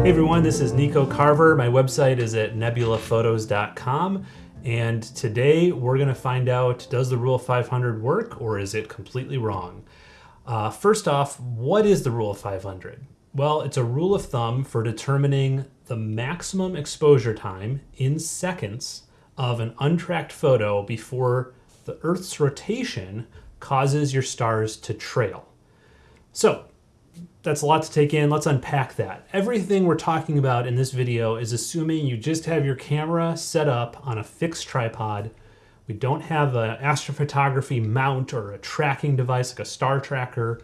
Hey everyone, this is Nico Carver. My website is at nebulaphotos.com. And today we're gonna find out, does the rule of 500 work or is it completely wrong? Uh, first off, what is the rule of 500? Well, it's a rule of thumb for determining the maximum exposure time in seconds of an untracked photo before the Earth's rotation causes your stars to trail. So that's a lot to take in. Let's unpack that. Everything we're talking about in this video is assuming you just have your camera set up on a fixed tripod. We don't have an astrophotography mount or a tracking device like a star tracker.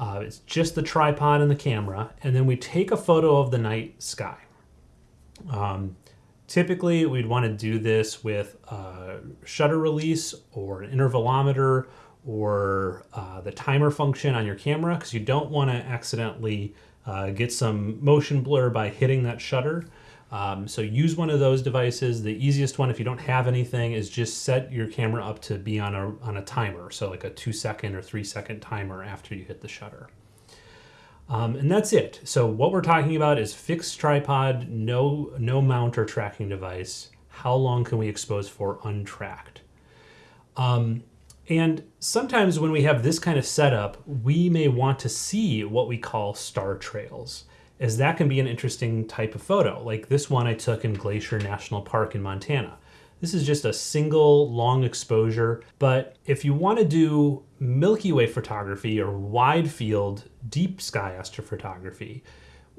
Uh, it's just the tripod and the camera. And then we take a photo of the night sky. Um, typically, we'd want to do this with a shutter release or an intervalometer or uh, the timer function on your camera because you don't want to accidentally uh, get some motion blur by hitting that shutter. Um, so use one of those devices. The easiest one if you don't have anything is just set your camera up to be on a, on a timer. So like a two second or three second timer after you hit the shutter. Um, and that's it. So what we're talking about is fixed tripod, no, no mount or tracking device. How long can we expose for untracked? Um, and sometimes when we have this kind of setup, we may want to see what we call star trails, as that can be an interesting type of photo, like this one I took in Glacier National Park in Montana. This is just a single long exposure, but if you want to do Milky Way photography or wide field deep sky astrophotography,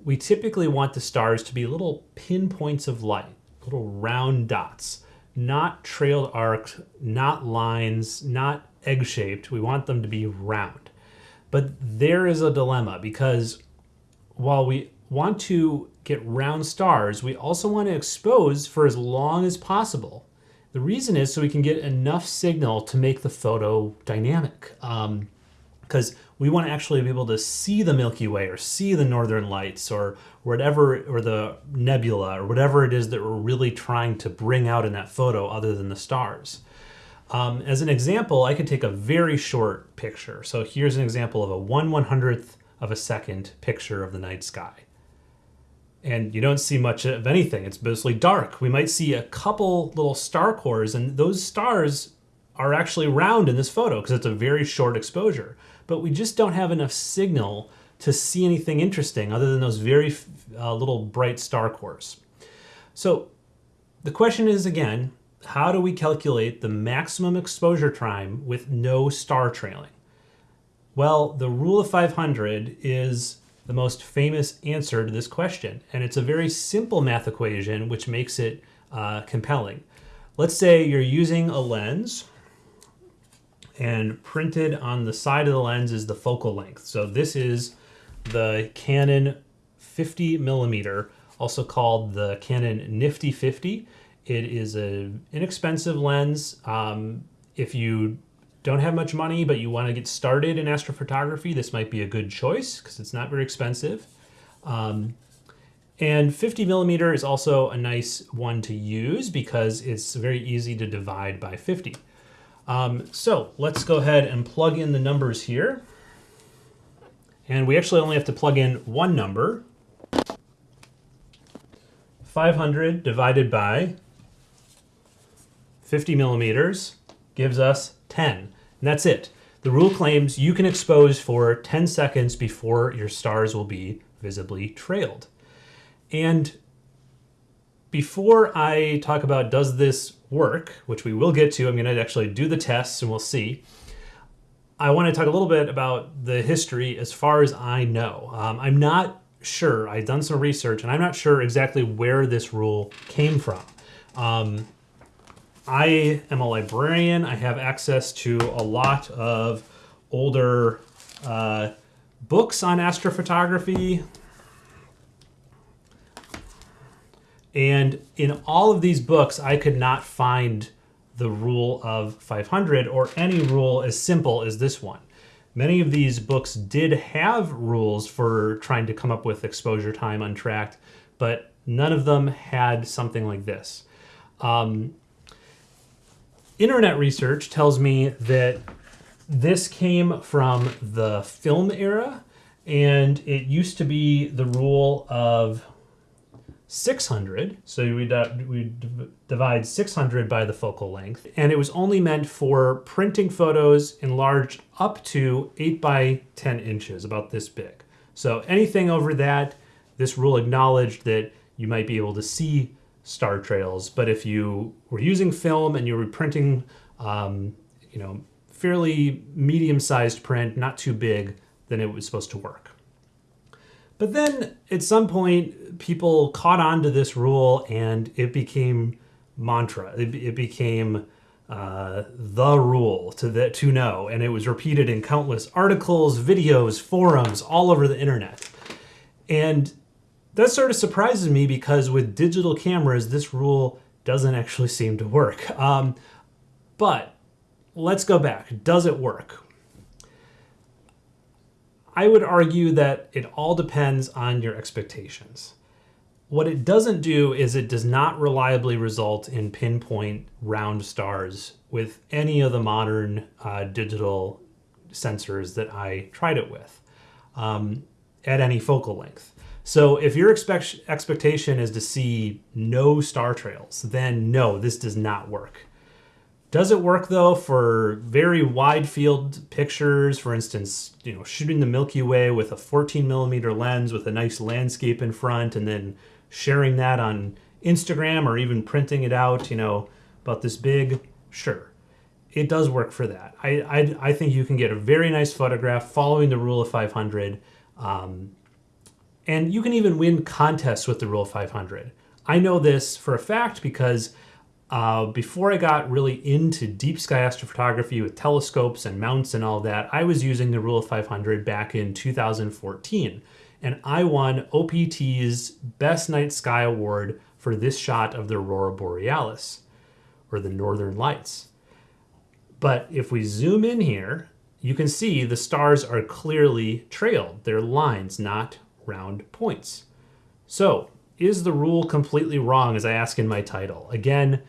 we typically want the stars to be little pinpoints of light, little round dots not trailed arcs, not lines, not egg-shaped. We want them to be round. But there is a dilemma because while we want to get round stars, we also want to expose for as long as possible. The reason is so we can get enough signal to make the photo dynamic. Um, because we want to actually be able to see the Milky Way or see the Northern Lights or whatever, or the nebula or whatever it is that we're really trying to bring out in that photo other than the stars. Um, as an example, I could take a very short picture. So here's an example of a 1 100th of a second picture of the night sky. And you don't see much of anything. It's mostly dark. We might see a couple little star cores and those stars are actually round in this photo because it's a very short exposure but we just don't have enough signal to see anything interesting other than those very uh, little bright star cores. So the question is again, how do we calculate the maximum exposure time with no star trailing? Well, the rule of 500 is the most famous answer to this question, and it's a very simple math equation which makes it uh, compelling. Let's say you're using a lens and printed on the side of the lens is the focal length. So this is the Canon 50 millimeter, also called the Canon Nifty 50. It is an inexpensive lens. Um, if you don't have much money, but you want to get started in astrophotography, this might be a good choice because it's not very expensive. Um, and 50 millimeter is also a nice one to use because it's very easy to divide by 50. Um, so let's go ahead and plug in the numbers here. And we actually only have to plug in one number. 500 divided by 50 millimeters gives us 10. And that's it. The rule claims you can expose for 10 seconds before your stars will be visibly trailed. And before I talk about does this work, which we will get to, I'm going to actually do the tests and we'll see. I want to talk a little bit about the history as far as I know. Um, I'm not sure. I've done some research and I'm not sure exactly where this rule came from. Um, I am a librarian. I have access to a lot of older uh, books on astrophotography, And in all of these books, I could not find the rule of 500 or any rule as simple as this one. Many of these books did have rules for trying to come up with exposure time untracked, but none of them had something like this. Um, internet research tells me that this came from the film era, and it used to be the rule of 600. So we, we divide 600 by the focal length. And it was only meant for printing photos enlarged up to 8 by 10 inches, about this big. So anything over that, this rule acknowledged that you might be able to see star trails. But if you were using film and you were printing, um, you know, fairly medium-sized print, not too big, then it was supposed to work. But then at some point, people caught on to this rule and it became mantra. It, it became uh, the rule to, the, to know. And it was repeated in countless articles, videos, forums, all over the internet. And that sort of surprises me because with digital cameras, this rule doesn't actually seem to work. Um, but let's go back. Does it work? I would argue that it all depends on your expectations. What it doesn't do is it does not reliably result in pinpoint round stars with any of the modern uh, digital sensors that I tried it with um, at any focal length. So if your expect expectation is to see no star trails, then no, this does not work. Does it work though for very wide field pictures? For instance, you know, shooting the Milky Way with a 14 millimeter lens with a nice landscape in front and then sharing that on Instagram or even printing it out, you know, about this big, sure. It does work for that. I, I, I think you can get a very nice photograph following the rule of 500. Um, and you can even win contests with the Rule of 500. I know this for a fact because uh, before I got really into deep sky astrophotography with telescopes and mounts and all that, I was using the Rule of 500 back in 2014. And I won OPT's Best Night Sky Award for this shot of the Aurora Borealis, or the Northern Lights. But if we zoom in here, you can see the stars are clearly trailed. They're lines, not round points. So, is the rule completely wrong as I ask in my title? Again,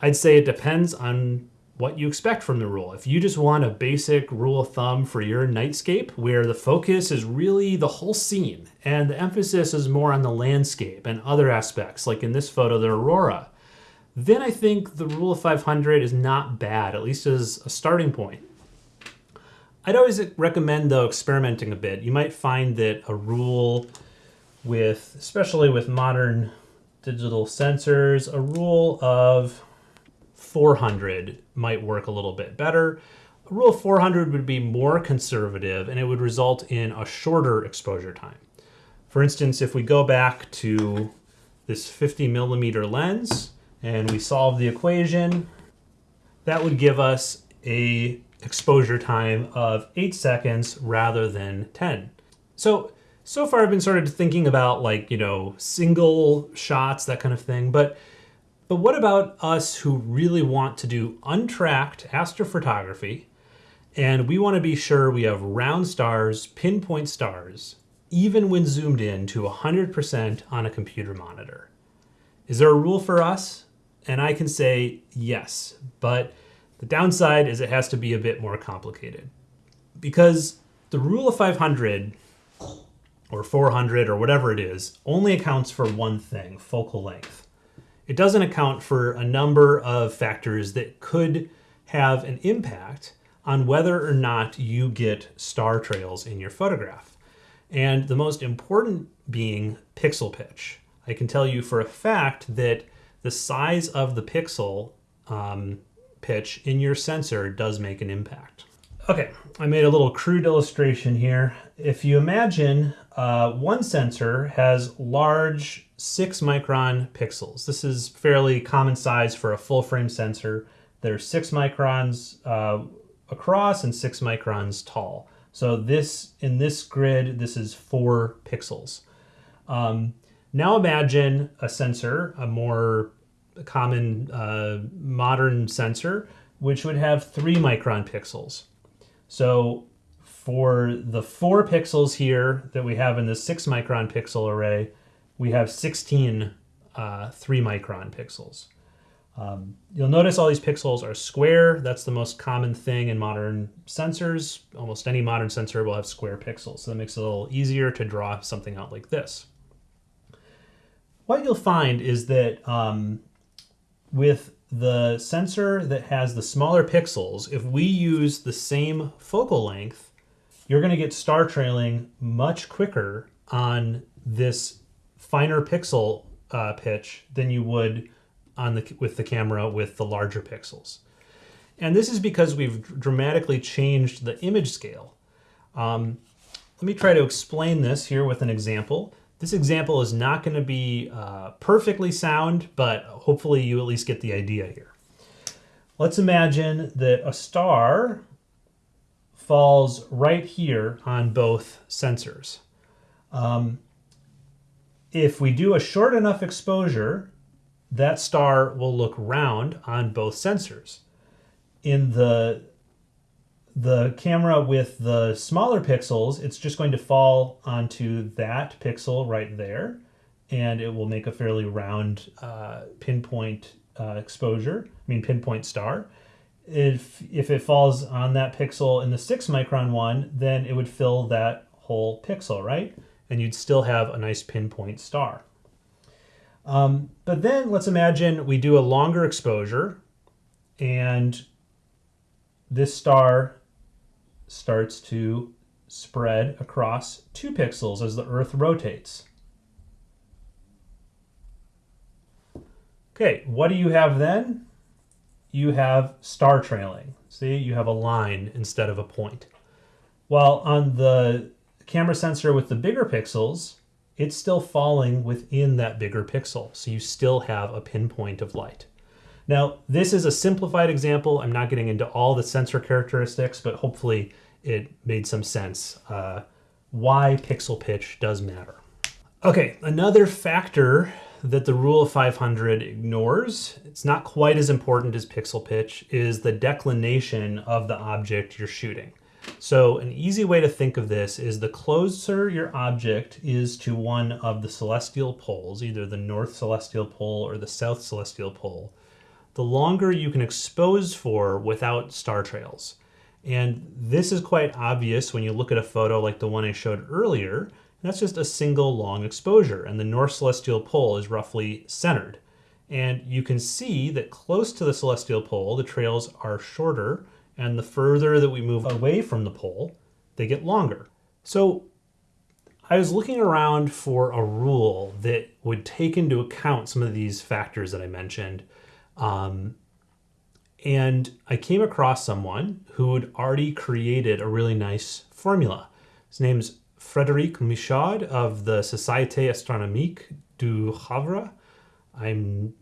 I'd say it depends on what you expect from the rule. If you just want a basic rule of thumb for your nightscape where the focus is really the whole scene and the emphasis is more on the landscape and other aspects, like in this photo, the aurora, then I think the rule of 500 is not bad, at least as a starting point. I'd always recommend, though, experimenting a bit. You might find that a rule with, especially with modern digital sensors, a rule of 400 might work a little bit better. A rule of 400 would be more conservative and it would result in a shorter exposure time. For instance, if we go back to this 50 millimeter lens and we solve the equation, that would give us a exposure time of 8 seconds rather than 10. So, so far I've been sort of thinking about like, you know, single shots, that kind of thing, but but what about us who really want to do untracked astrophotography and we want to be sure we have round stars, pinpoint stars, even when zoomed in to 100% on a computer monitor? Is there a rule for us? And I can say yes, but the downside is it has to be a bit more complicated because the rule of 500 or 400 or whatever it is only accounts for one thing, focal length. It doesn't account for a number of factors that could have an impact on whether or not you get star trails in your photograph. And the most important being pixel pitch. I can tell you for a fact that the size of the pixel um, pitch in your sensor does make an impact. Okay, I made a little crude illustration here. If you imagine uh, one sensor has large six micron pixels. This is fairly common size for a full frame sensor. They're six microns uh, across and six microns tall. So this in this grid, this is four pixels. Um, now imagine a sensor, a more common uh, modern sensor, which would have three micron pixels. So for the four pixels here that we have in the six micron pixel array, we have 16 uh, three micron pixels. Um, you'll notice all these pixels are square. That's the most common thing in modern sensors. Almost any modern sensor will have square pixels. So that makes it a little easier to draw something out like this. what you'll find is that um, with the sensor that has the smaller pixels, if we use the same focal length, you're going to get star trailing much quicker on this finer pixel uh, pitch than you would on the with the camera with the larger pixels. And this is because we've dramatically changed the image scale. Um, let me try to explain this here with an example. This example is not going to be uh, perfectly sound, but hopefully you at least get the idea here. Let's imagine that a star falls right here on both sensors. Um, if we do a short enough exposure, that star will look round on both sensors. In the the camera with the smaller pixels, it's just going to fall onto that pixel right there, and it will make a fairly round uh, pinpoint uh, exposure, I mean pinpoint star. If, if it falls on that pixel in the six micron one, then it would fill that whole pixel, right? And you'd still have a nice pinpoint star. Um, but then let's imagine we do a longer exposure and this star starts to spread across two pixels as the Earth rotates. Okay, what do you have then? You have star trailing. See, you have a line instead of a point. While on the camera sensor with the bigger pixels, it's still falling within that bigger pixel. So you still have a pinpoint of light. Now, this is a simplified example. I'm not getting into all the sensor characteristics, but hopefully it made some sense uh, why pixel pitch does matter. Okay, another factor that the rule of 500 ignores, it's not quite as important as pixel pitch, is the declination of the object you're shooting. So an easy way to think of this is the closer your object is to one of the celestial poles, either the north celestial pole or the south celestial pole, the longer you can expose for without star trails. And this is quite obvious when you look at a photo like the one I showed earlier. That's just a single long exposure, and the North Celestial Pole is roughly centered. And you can see that close to the celestial pole, the trails are shorter, and the further that we move away from the pole, they get longer. So I was looking around for a rule that would take into account some of these factors that I mentioned. Um, and I came across someone who had already created a really nice formula. His name's Frédéric Michaud of the Société Astronomique du Havre. I'm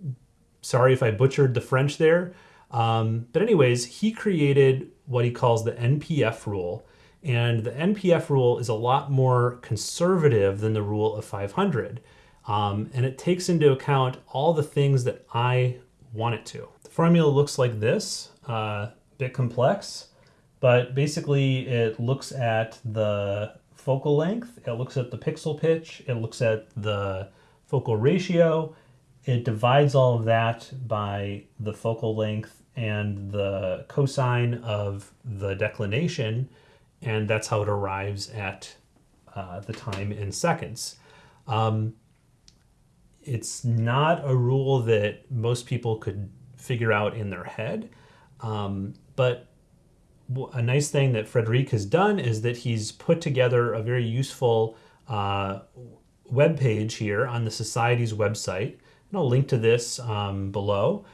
sorry if I butchered the French there. Um, but anyways, he created what he calls the NPF rule. And the NPF rule is a lot more conservative than the rule of 500. Um, and it takes into account all the things that I want it to. The formula looks like this, uh, a bit complex, but basically it looks at the focal length, it looks at the pixel pitch, it looks at the focal ratio, it divides all of that by the focal length and the cosine of the declination, and that's how it arrives at uh, the time in seconds. Um, it's not a rule that most people could figure out in their head, um, but a nice thing that Frederic has done is that he's put together a very useful uh, web page here on the Society's website. And I'll link to this um, below.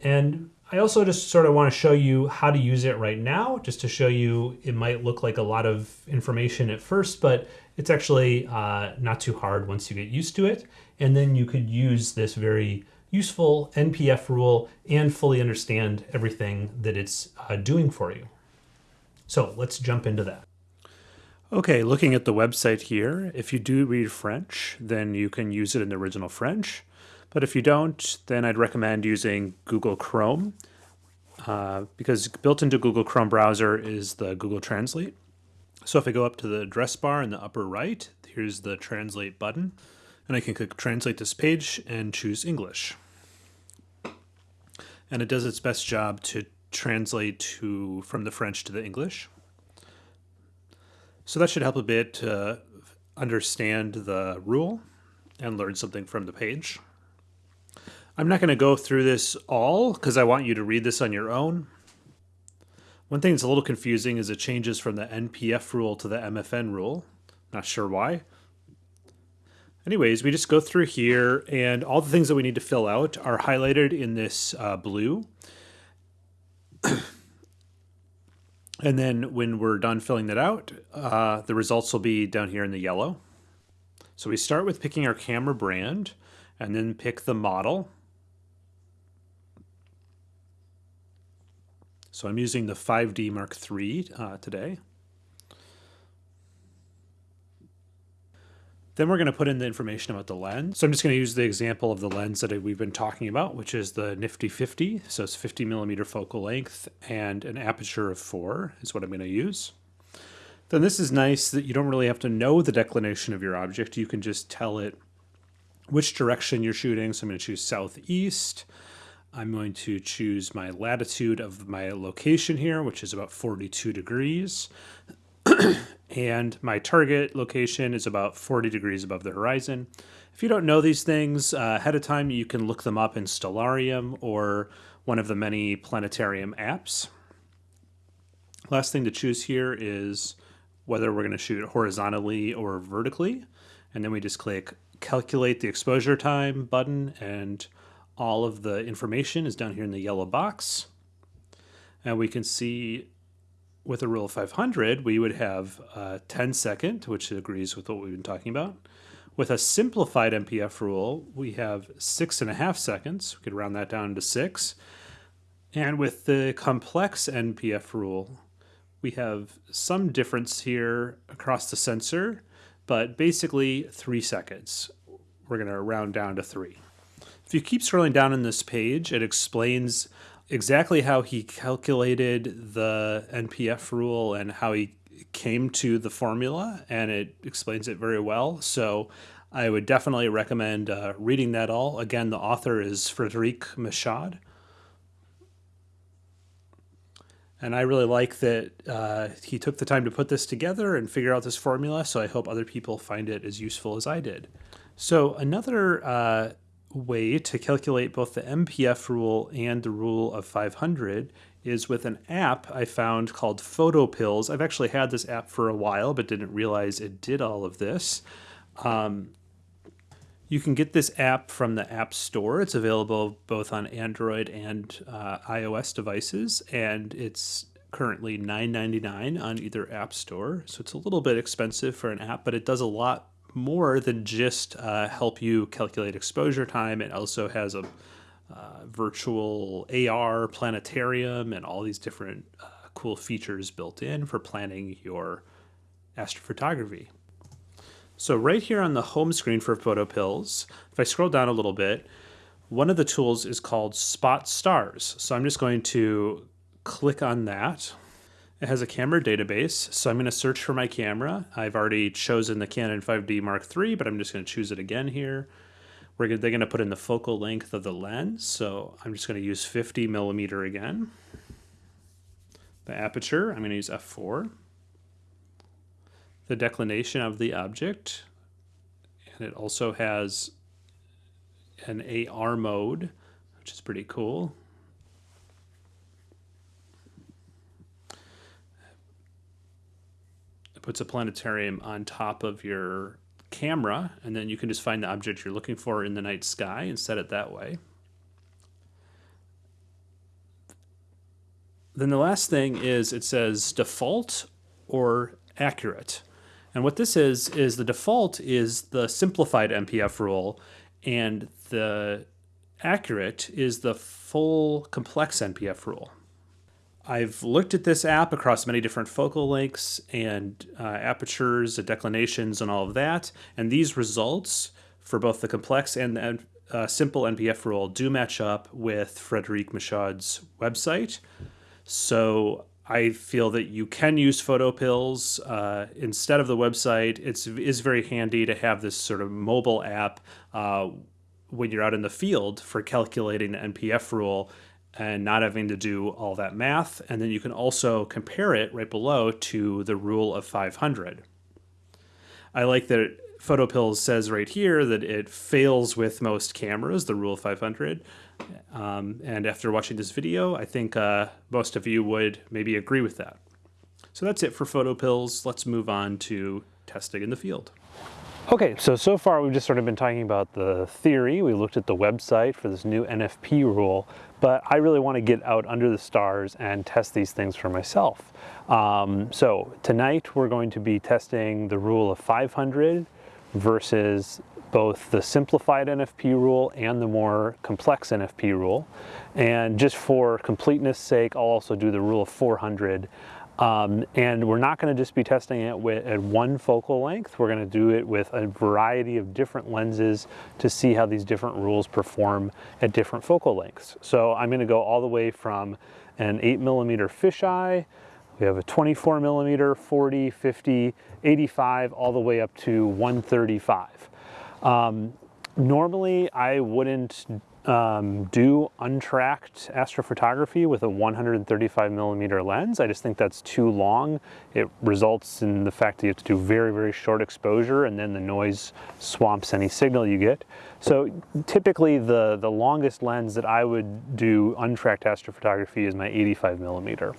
And I also just sort of want to show you how to use it right now, just to show you it might look like a lot of information at first, but it's actually uh, not too hard once you get used to it. And then you could use this very useful NPF rule and fully understand everything that it's uh, doing for you. So let's jump into that. Okay, looking at the website here, if you do read French, then you can use it in the original French. But if you don't, then I'd recommend using Google Chrome uh, because built into Google Chrome browser is the Google Translate. So if I go up to the address bar in the upper right, here's the Translate button, and I can click Translate this page and choose English. And it does its best job to translate to from the French to the English. So that should help a bit to understand the rule. and learn something from the page. I'm not going to go through this all because I want you to read this on your own. One thing that's a little confusing is it changes from the NPF rule to the MFN rule. Not sure why. Anyways, we just go through here and all the things that we need to fill out are highlighted in this uh, blue. and then when we're done filling that out, uh, the results will be down here in the yellow. So we start with picking our camera brand and then pick the model. So I'm using the 5D Mark III uh, today. Then we're going to put in the information about the lens. So I'm just going to use the example of the lens that we've been talking about, which is the Nifty 50. So it's 50 millimeter focal length and an aperture of four is what I'm going to use. Then this is nice that you don't really have to know the declination of your object. You can just tell it which direction you're shooting. So I'm going to choose southeast. I'm going to choose my latitude of my location here, which is about 42 degrees. and my target location is about 40 degrees above the horizon. If you don't know these things uh, ahead of time, you can look them up in Stellarium or one of the many planetarium apps. Last thing to choose here is whether we're going to shoot horizontally or vertically. And then we just click calculate the exposure time button and all of the information is down here in the yellow box. And we can see with a rule of 500, we would have a 10 second, which agrees with what we've been talking about. With a simplified NPF rule, we have six and a half seconds. We could round that down to six. And with the complex NPF rule, we have some difference here across the sensor, but basically three seconds. We're going to round down to three. If you keep scrolling down in this page, it explains exactly how he calculated the NPF rule and how he came to the formula, and it explains it very well. So I would definitely recommend uh, reading that all. Again, the author is Frederic Michaud. And I really like that uh, he took the time to put this together and figure out this formula. So I hope other people find it as useful as I did. So another uh, way to calculate both the MPF rule and the rule of 500 is with an app I found called PhotoPills. I've actually had this app for a while, but didn't realize it did all of this. Um, you can get this app from the App Store. It's available both on Android and uh, iOS devices, and it's currently $9.99 on either App Store. So it's a little bit expensive for an app, but it does a lot more than just uh, help you calculate exposure time. It also has a uh, virtual AR planetarium and all these different uh, cool features built in for planning your astrophotography. So right here on the home screen for PhotoPills, if I scroll down a little bit, one of the tools is called Spot Stars. So I'm just going to click on that. It has a camera database, so I'm going to search for my camera. I've already chosen the Canon 5D Mark III, but I'm just going to choose it again here. We're gonna, they're going to put in the focal length of the lens, so I'm just going to use 50 millimeter again. The aperture, I'm going to use f4. The declination of the object, and it also has an AR mode, which is pretty cool. Puts a planetarium on top of your camera, and then you can just find the object you're looking for in the night sky and set it that way. Then the last thing is it says default or accurate. And what this is, is the default is the simplified NPF rule, and the accurate is the full complex NPF rule. I've looked at this app across many different focal lengths and uh, apertures, and declinations, and all of that. And these results for both the complex and the uh, simple NPF rule do match up with Frederic Michaud's website. So I feel that you can use PhotoPills uh, instead of the website. It's is very handy to have this sort of mobile app uh, when you're out in the field for calculating the NPF rule and not having to do all that math. And then you can also compare it right below to the rule of 500. I like that PhotoPills says right here that it fails with most cameras, the rule of 500. Um, and after watching this video, I think uh, most of you would maybe agree with that. So that's it for PhotoPills. Let's move on to testing in the field. Okay, so so far we've just sort of been talking about the theory. We looked at the website for this new NFP rule, but I really want to get out under the stars and test these things for myself. Um, so tonight we're going to be testing the rule of 500 versus both the simplified NFP rule and the more complex NFP rule. And just for completeness sake, I'll also do the rule of 400 um, and we're not going to just be testing it with, at one focal length. We're going to do it with a variety of different lenses to see how these different rules perform at different focal lengths. So I'm going to go all the way from an 8 millimeter fisheye, we have a 24 millimeter, 40, 50, 85, all the way up to 135. Um, normally I wouldn't um, do untracked astrophotography with a 135 millimeter lens. I just think that's too long. It results in the fact that you have to do very, very short exposure and then the noise swamps any signal you get. So typically the, the longest lens that I would do untracked astrophotography is my 85 millimeter.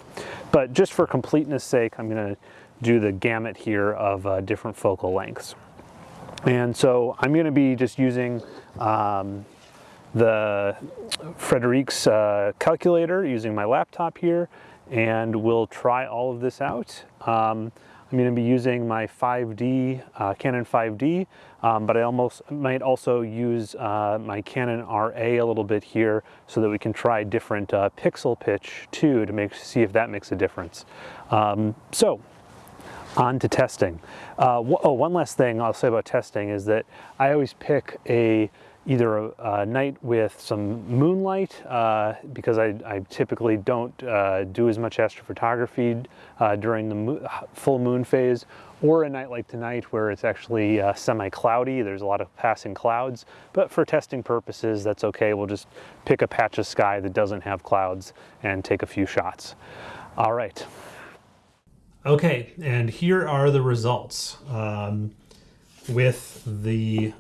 But just for completeness sake, I'm gonna do the gamut here of uh, different focal lengths. And so I'm gonna be just using um, the Frederic's uh, calculator using my laptop here and we'll try all of this out. Um, I'm going to be using my 5D, uh, Canon 5D, um, but I almost might also use uh, my Canon RA a little bit here so that we can try different uh, pixel pitch too to make see if that makes a difference. Um, so on to testing. Uh, oh, one last thing I'll say about testing is that I always pick a either a, a, night with some moonlight uh, because I, I, typically don't uh, do as much astrophotography uh, during the mo full moon phase or a night like tonight where it's actually uh, semi-cloudy there's a lot of passing clouds. But for testing purposes that's okay. We'll just pick a patch of sky that doesn't have clouds and take a few shots. All right. Okay and here are the results um, with the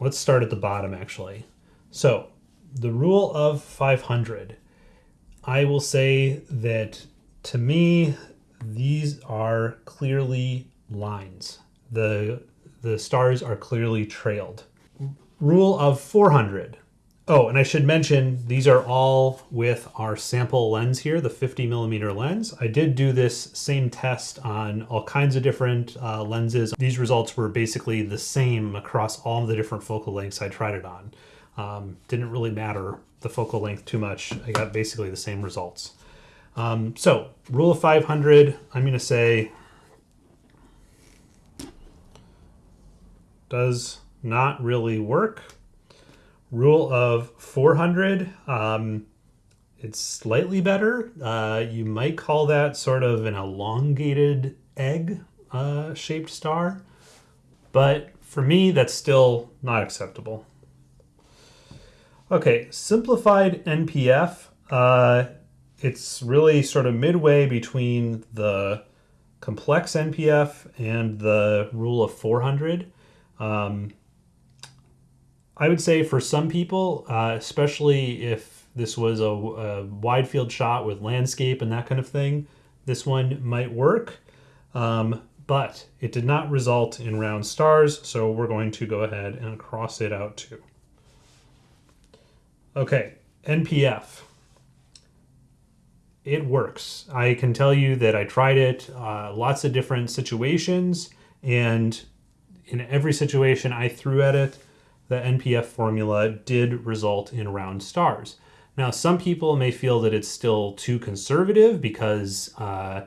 let's start at the bottom actually. So the rule of 500, I will say that to me, these are clearly lines. The, the stars are clearly trailed. Rule of 400, Oh, and I should mention these are all with our sample lens here, the 50 millimeter lens. I did do this same test on all kinds of different uh, lenses. These results were basically the same across all the different focal lengths I tried it on. Um, didn't really matter the focal length too much. I got basically the same results. Um, so rule of 500, I'm to say does not really work Rule of 400, um, it's slightly better. Uh, you might call that sort of an elongated egg uh, shaped star, but for me, that's still not acceptable. Okay, simplified NPF. Uh, it's really sort of midway between the complex NPF and the rule of 400. Um, I would say for some people, uh, especially if this was a, a, wide field shot with landscape and that kind of thing, this one might work. Um, but it did not result in round stars, so we're going to go ahead and cross it out too. Okay, NPF. It works. I can tell you that I tried it uh, lots of different situations, and in every situation I threw at it, the NPF formula did result in round stars. Now, some people may feel that it's still too conservative because uh,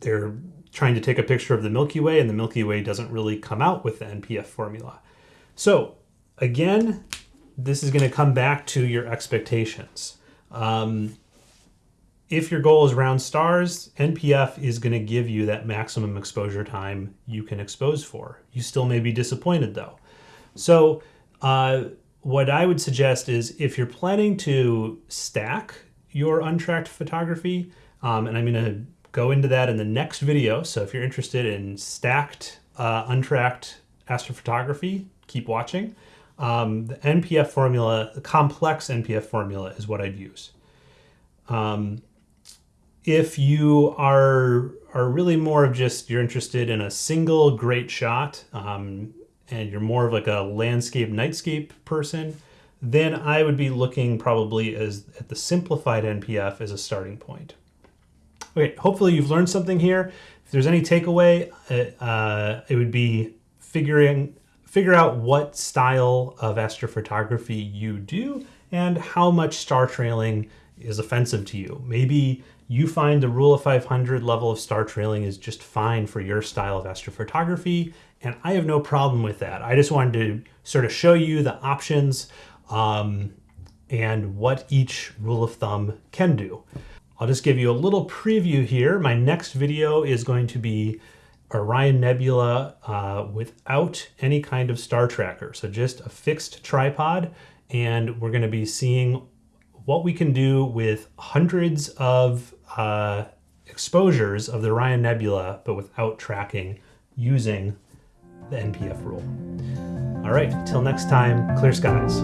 they're trying to take a picture of the Milky Way and the Milky Way doesn't really come out with the NPF formula. So again, this is going to come back to your expectations. Um, if your goal is round stars, NPF is going to give you that maximum exposure time you can expose for. You still may be disappointed though. So uh, what I would suggest is if you're planning to stack your untracked photography, um, and I'm going to go into that in the next video. So if you're interested in stacked, uh, untracked astrophotography, keep watching. Um, the NPF formula, the complex NPF formula is what I'd use. Um, if you are are really more of just you're interested in a single great shot um, and you're more of like a landscape nightscape person then i would be looking probably as at the simplified npf as a starting point. Okay hopefully you've learned something here. If there's any takeaway uh, uh it would be figuring figure out what style of astrophotography you do and how much star trailing is offensive to you. Maybe you find the rule of 500 level of star trailing is just fine for your style of astrophotography, and I have no problem with that. I just wanted to sort of show you the options um, and what each rule of thumb can do. I'll just give you a little preview here. My next video is going to be Orion Nebula uh, without any kind of star tracker. So just a fixed tripod, and we're going to be seeing what we can do with hundreds of uh, exposures of the Orion Nebula, but without tracking using the NPF rule. All right, till next time, clear skies.